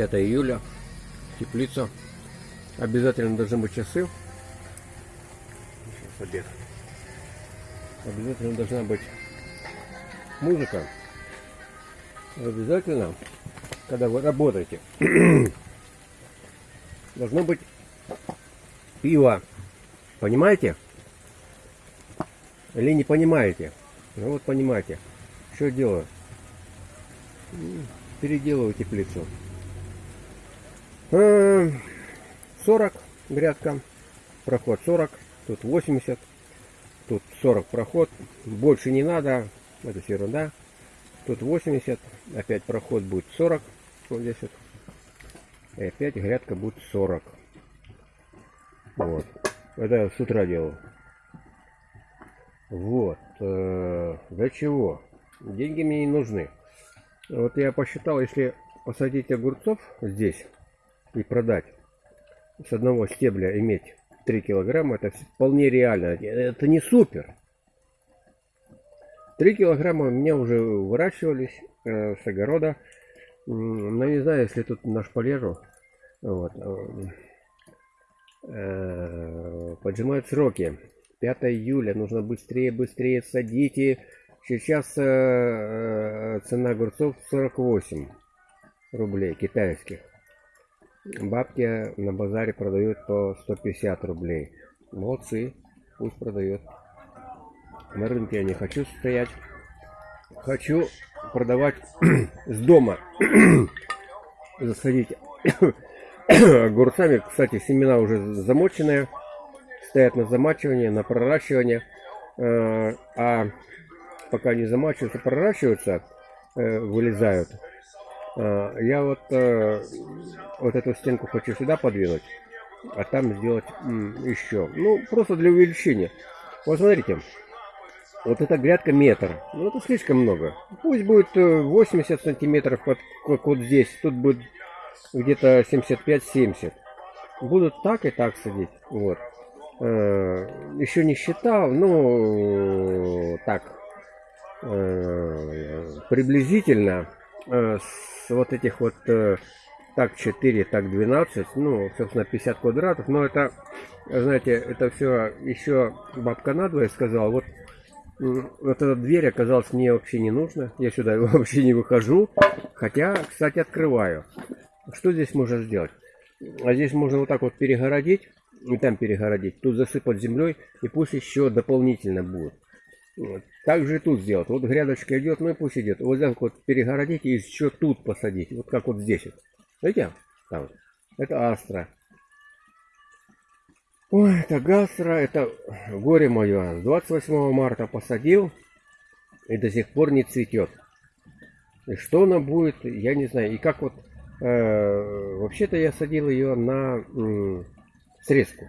5 июля, теплица. Обязательно должны быть часы. Сейчас обед. Обязательно должна быть музыка. Обязательно, когда вы работаете, должно быть пиво. Понимаете? Или не понимаете? Ну вот понимаете. Что делаю? Переделываю теплицу. 40 э, грядка. Проход 40. Тут 80. Тут 40 проход. Больше не надо. Это все ерунда. Тут 80. Опять проход будет 40. Вот здесь вот. И опять грядка будет 40. Вот. Это я с утра делал. Вот. Э, для чего? Деньги мне не нужны. Вот я посчитал, если посадить огурцов здесь и продать с одного стебля иметь 3 килограмма, это вполне реально. Это не супер. 3 килограмма у меня уже выращивались э, с огорода. Но не знаю, если тут наш полежу. Вот. Э, поджимают сроки. 5 июля. Нужно быстрее, быстрее садите. Сейчас э, э, цена огурцов 48 рублей китайских. Бабки на базаре продают по 150 рублей. Молодцы, пусть продает. На рынке я не хочу стоять. Хочу продавать с дома. Засадить огурцами. Кстати, семена уже замоченные. Стоят на замачивание, на проращивание. Э, а пока не замачиваются, проращиваются, э, вылезают. Э, я вот вот эту стенку хочу сюда подвинуть, а там сделать еще. Ну, просто для увеличения. Вот смотрите, вот эта грядка метр. Ну, это слишком много. Пусть будет 80 сантиметров, как, как вот здесь. Тут будет где-то 75-70. Будут так и так садить. Вот. Э, еще не считал, ну, так, э, приблизительно э, с вот этих вот так 4, так 12, ну, собственно, 50 квадратов, но это, знаете, это все еще бабка надвое сказала, вот вот эта дверь оказалась мне вообще не нужна. Я сюда вообще не выхожу. Хотя, кстати, открываю. Что здесь можно сделать? А здесь можно вот так вот перегородить. И там перегородить. Тут засыпать землей. И пусть еще дополнительно будет. Вот. Так же тут сделать. Вот грядочка идет, ну и пусть идет. Вот так вот перегородить и еще тут посадить. Вот как вот здесь. Вот. Видите? Там. Это астра. Ой, это гастра, это горе мое. С 28 марта посадил и до сих пор не цветет. И что она будет, я не знаю. И как вот Э, вообще-то я садил ее на срезку.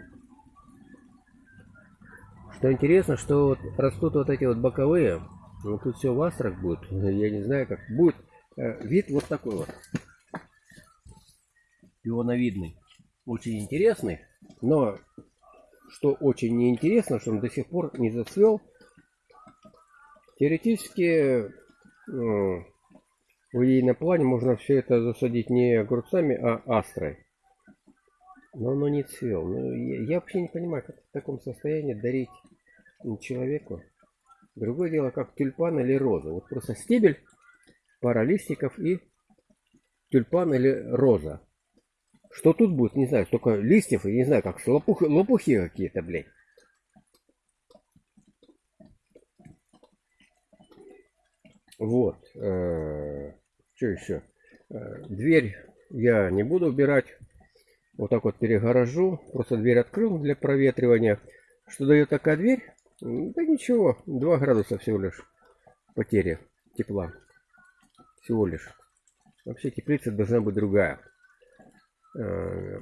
Что интересно, что вот растут вот эти вот боковые, ну, тут все в астрах будет, я не знаю как, будет э, вид вот такой вот. Пионовидный. Очень интересный, но что очень неинтересно, что он до сих пор не зацвел. Теоретически в идейном плане можно все это засадить не огурцами, а астрой. Но оно не цвел. Ну, я, я вообще не понимаю, как в таком состоянии дарить человеку. Другое дело, как тюльпан или роза. Вот просто стебель, пара листиков и тюльпан или роза. Что тут будет, не знаю, столько листьев, и не знаю, как лопухи, лопухи какие-то, блядь. Вот. Э, что еще? Э, дверь я не буду убирать. Вот так вот перегорожу. Просто дверь открыл для проветривания. Что дает такая дверь? Да ничего. 2 градуса всего лишь потери тепла. Всего лишь. Вообще теплица должна быть другая. Э,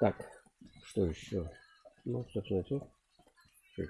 так, что еще? Ну, собственно, все. Что?